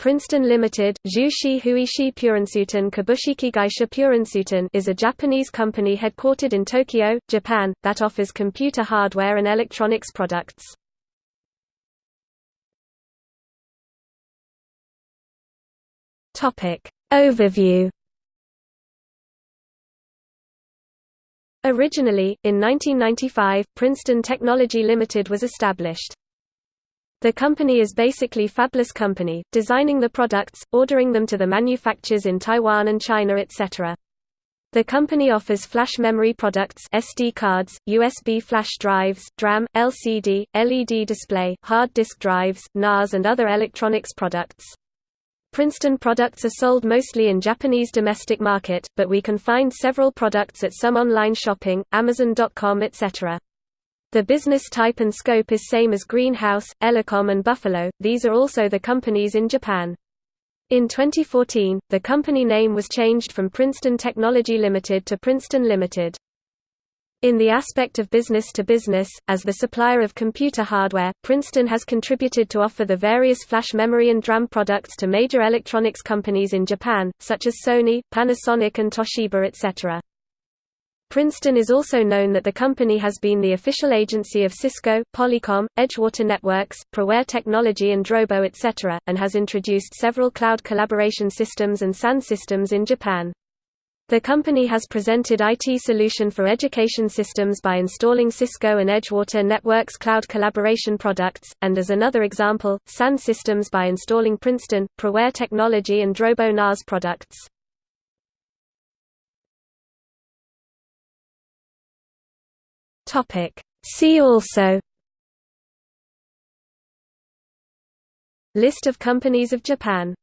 Princeton Limited, Zhushi Huishi Purensuiten Kabushiki Purensuiten is a Japanese company headquartered in Tokyo, Japan, that offers computer hardware and electronics products. Overview Originally, in 1995, Princeton Technology Limited was established. The company is basically fabless company, designing the products, ordering them to the manufacturers in Taiwan and China etc. The company offers flash memory products SD cards, USB flash drives, DRAM, LCD, LED display, hard disk drives, NAS and other electronics products. Princeton products are sold mostly in Japanese domestic market, but we can find several products at some online shopping, Amazon.com etc. The business type and scope is same as Greenhouse, Elecom and Buffalo, these are also the companies in Japan. In 2014, the company name was changed from Princeton Technology Limited to Princeton Limited. In the aspect of business to business, as the supplier of computer hardware, Princeton has contributed to offer the various flash memory and DRAM products to major electronics companies in Japan, such as Sony, Panasonic and Toshiba etc. Princeton is also known that the company has been the official agency of Cisco, Polycom, Edgewater Networks, ProWare Technology and Drobo etc., and has introduced several cloud collaboration systems and SAN systems in Japan. The company has presented IT solution for education systems by installing Cisco and Edgewater Networks cloud collaboration products, and as another example, SAN systems by installing Princeton, ProWare Technology and Drobo NAS products. Topic. See also List of companies of Japan